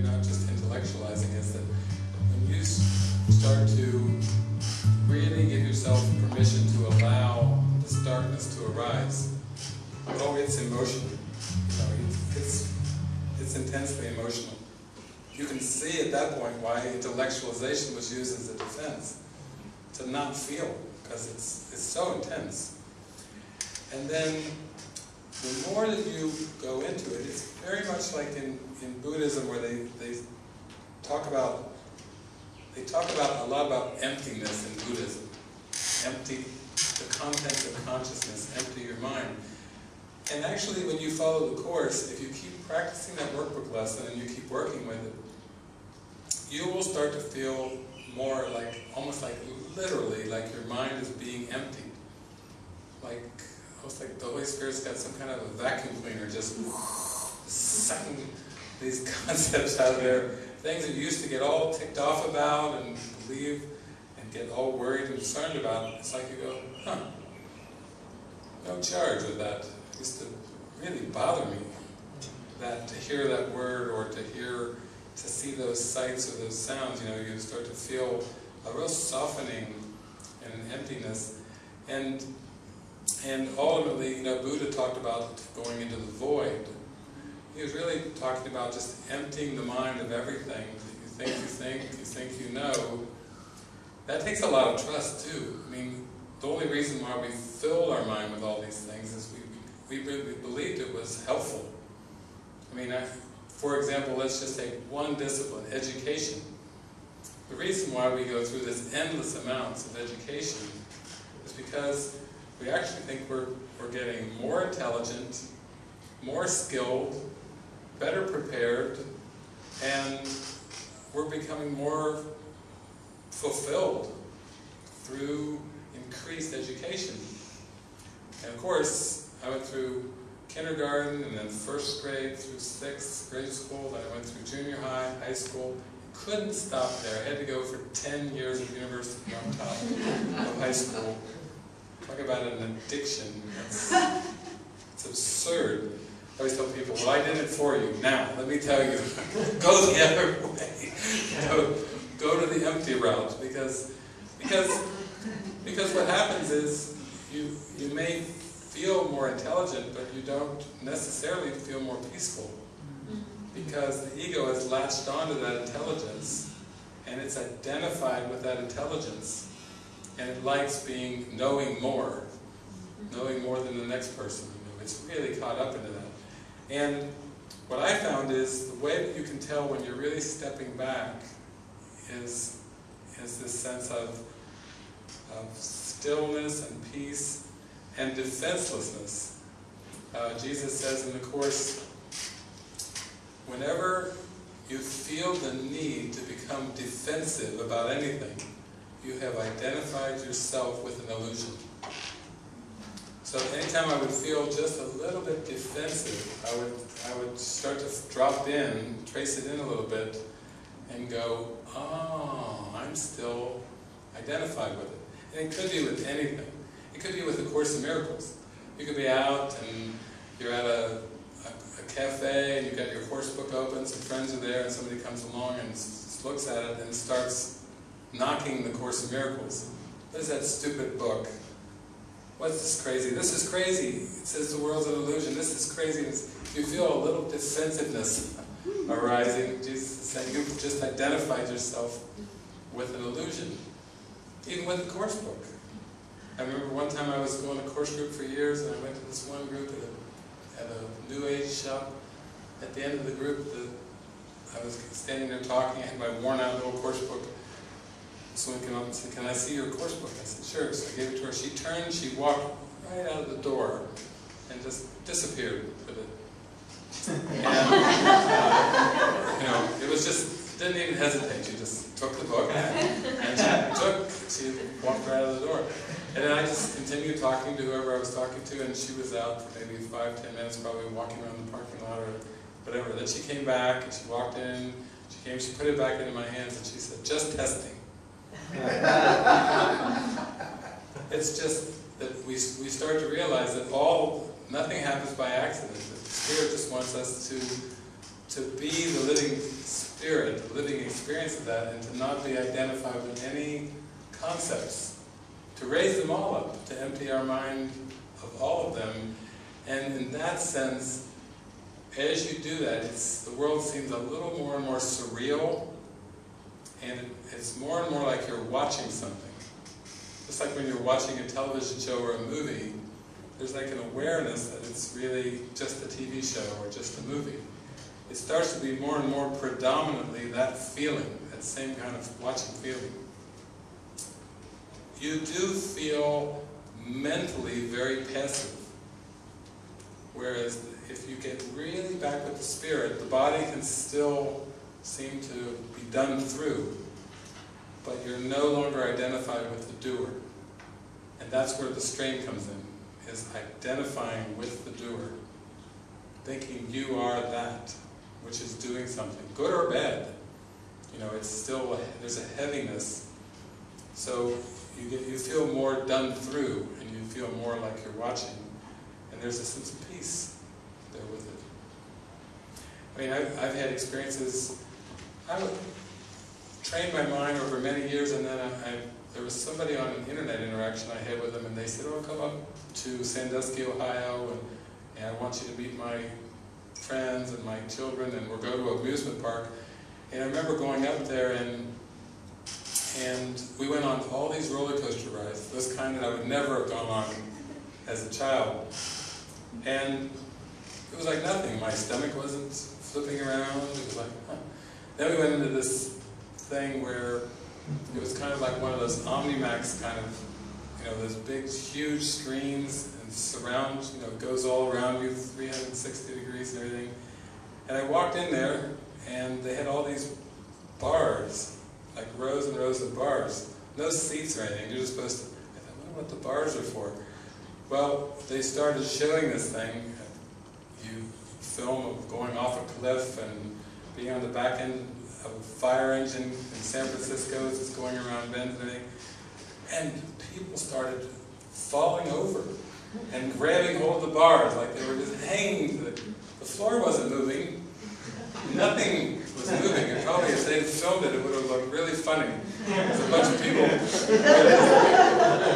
you're not just intellectualizing, is that when you start to really give yourself permission to allow this darkness to arise, oh, it's emotional. You know, it's, it's intensely emotional. You can see at that point why intellectualization was used as a defense, to not feel, because it's, it's so intense. And then the more that you go into it, it's very much like in, in Buddhism where they, they talk about they talk about a lot about emptiness in Buddhism. Empty the contents of consciousness, empty your mind. And actually when you follow the Course, if you keep practicing that workbook lesson and you keep working with it, you will start to feel more like, almost like literally, like your mind is being emptied. Like almost like the Holy Spirit's got some kind of a vacuum cleaner just sucking these concepts out of there, things that you used to get all ticked off about and believe and get all worried and concerned about. It's like you go, huh, no charge with that. It used to really bother me that to hear that word or to hear, to see those sights or those sounds, you know, you start to feel a real softening and an emptiness. And and ultimately, you know, Buddha talked about going into the void. He was really talking about just emptying the mind of everything. You think you think, you think you know. That takes a lot of trust too. I mean, the only reason why we filled our mind with all these things is we, we, we believed it was helpful. I mean, I, for example, let's just take one discipline, education. The reason why we go through this endless amounts of education is because we actually think we're, we're getting more intelligent, more skilled, better prepared, and we're becoming more fulfilled through increased education. And of course, I went through kindergarten and then first grade through sixth grade school, then I went through junior high, high school. Couldn't stop there. I had to go for 10 years of university on top of high school. Talk about an addiction. It's, it's absurd. I always tell people, well, I did it for you. Now, let me tell you, go the other way. Go, go to the empty route because, because, because what happens is you, you may feel more intelligent, but you don't necessarily feel more peaceful mm-hmm. because the ego has latched onto that intelligence and it's identified with that intelligence and it likes being knowing more, knowing more than the next person. You know, it's really caught up into that. And what I found is the way that you can tell when you're really stepping back is, is this sense of, of stillness and peace and defenselessness. Uh, Jesus says in the Course, whenever you feel the need to become defensive about anything, you have identified yourself with an illusion. So anytime I would feel just a little bit defensive, I would, I would start to drop in, trace it in a little bit, and go, oh, I'm still identified with it. And it could be with anything. It could be with the Course in Miracles. You could be out and you're at a, a, a cafe and you've got your course book open, some friends are there, and somebody comes along and looks at it and starts knocking the Course in Miracles. What is that stupid book? What's this crazy? This is crazy. It says the world's an illusion. This is crazy. You feel a little defensiveness arising. Jesus saying you've just identified yourself with an illusion. Even with the course book. I remember one time I was going to course group for years and I went to this one group at a, at a New Age shop. At the end of the group, the, I was standing there talking, I had my worn out little course book someone came up and said, can I see your course book? I said, sure. So I gave it to her. She turned, she walked right out of the door and just disappeared with it. And, uh, you know, it was just, didn't even hesitate. She just took the book and she took, she walked right out of the door. And then I just continued talking to whoever I was talking to and she was out for maybe five, ten minutes, probably walking around the parking lot or whatever. Then she came back and she walked in, she came, she put it back into my hands and she said, just testing. it's just that we, we start to realize that all, nothing happens by accident. The Spirit just wants us to, to be the living Spirit, the living experience of that and to not be identified with any concepts. To raise them all up, to empty our mind of all of them. And in that sense, as you do that, the world seems a little more and more surreal, and it's more and more like you're watching something. Just like when you're watching a television show or a movie, there's like an awareness that it's really just a TV show or just a movie. It starts to be more and more predominantly that feeling, that same kind of watching feeling. You do feel mentally very passive. Whereas if you get really back with the spirit, the body can still seem to be done through, but you're no longer identified with the doer. And that's where the strain comes in, is identifying with the doer. Thinking you are that, which is doing something, good or bad. You know, it's still, a, there's a heaviness. So you, get, you feel more done through, and you feel more like you're watching. And there's a sense of peace there with it. I mean, I've, I've had experiences, I would train my mind over many years, and then I, I, there was somebody on an internet interaction I had with them, and they said, oh, come up to Sandusky, Ohio, and, and I want you to meet my friends and my children, and we'll go to an amusement park. And I remember going up there, and and we went on all these roller coaster rides, those kind that I would never have gone on as a child. And it was like nothing. My stomach wasn't flipping around. It was like, huh. Then we went into this thing where it was kind of like one of those Omnimax kind of, you know, those big, huge screens and surround, you know, goes all around you, 360 degrees and everything. And I walked in there, and they had all these bars, like rows and rows of bars. No seats or anything. You're just supposed to. I thought, I wonder what the bars are for. Well, they started showing this thing. You film of going off a cliff and being on the back end of a fire engine in San Francisco as it's going around bends and everything. And people started falling over and grabbing hold of the bars like they were just hanging. The, the floor wasn't moving. Nothing was moving. And probably if they filmed it, it would have looked really funny. There's a bunch of people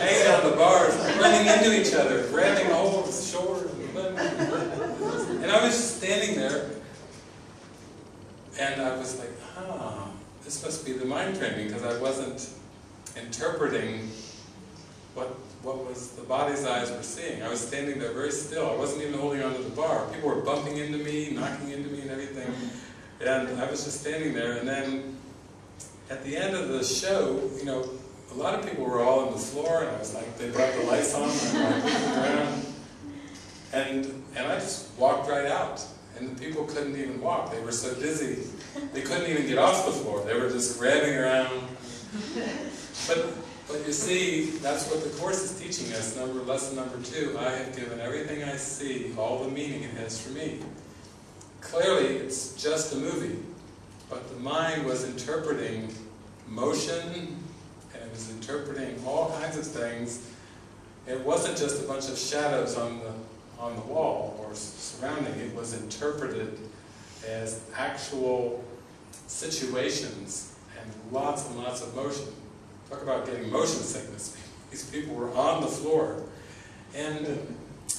hanging on the bars, running into each other, grabbing hold of the shore. And I was just standing there, and I was like, ah, this must be the mind training, because I wasn't interpreting what what was the body's eyes were seeing. I was standing there very still. I wasn't even holding onto the bar. People were bumping into me, knocking into me and everything. And I was just standing there, and then at the end of the show, you know, a lot of people were all on the floor, and I was like, they brought the lights on, and I. And, and I just walked right out. And the people couldn't even walk. They were so dizzy. They couldn't even get off the floor. They were just grabbing around. But, but you see, that's what the Course is teaching us. Number Lesson number two, I have given everything I see, all the meaning it has for me. Clearly, it's just a movie. But the mind was interpreting motion, and it was interpreting all kinds of things. It wasn't just a bunch of shadows on the on the wall or surrounding, it was interpreted as actual situations and lots and lots of motion. Talk about getting motion sickness. These people were on the floor. And,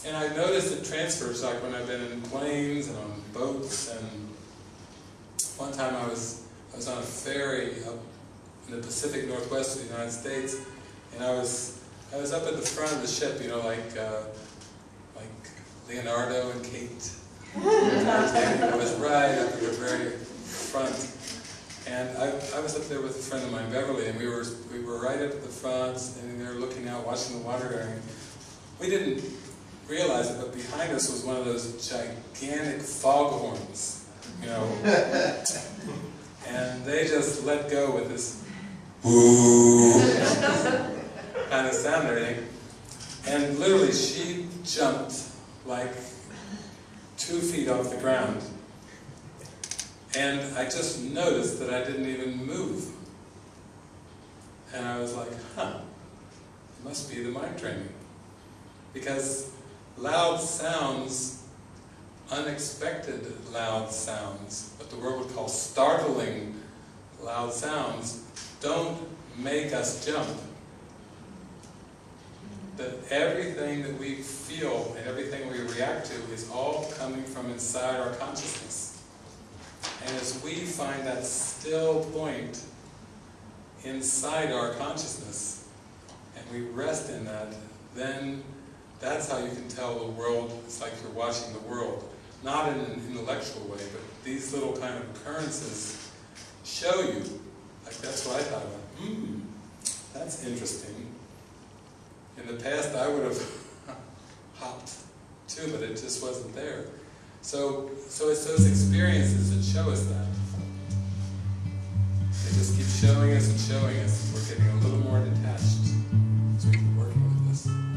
and I noticed it transfers, like when I've been in planes and on boats, and one time I was, I was on a ferry up in the Pacific Northwest of the United States, and I was, I was up at the front of the ship, you know, like, uh, Leonardo and Kate. I was right up at the very front. And I, I was up there with a friend of mine, Beverly, and we were we were right up at the front, and standing there looking out, watching the water going. We didn't realize it, but behind us was one of those gigantic foghorns, you know. and they just let go with this kind of sound and everything. And literally, she jumped like two feet off the ground. And I just noticed that I didn't even move. And I was like, huh, it must be the mind training. Because loud sounds, unexpected loud sounds, what the world would call startling loud sounds, don't make us jump. That everything that we feel and everything we react to is all coming from inside our consciousness. And as we find that still point inside our consciousness, and we rest in that, then that's how you can tell the world, it's like you're watching the world. Not in an intellectual way, but these little kind of occurrences show you, like that's what I thought about, hmm, that's interesting. In the past I would have hopped too, but it just wasn't there. So, so it's those experiences that show us that. They just keep showing us and showing us, and we're getting a little more detached as we keep working with this.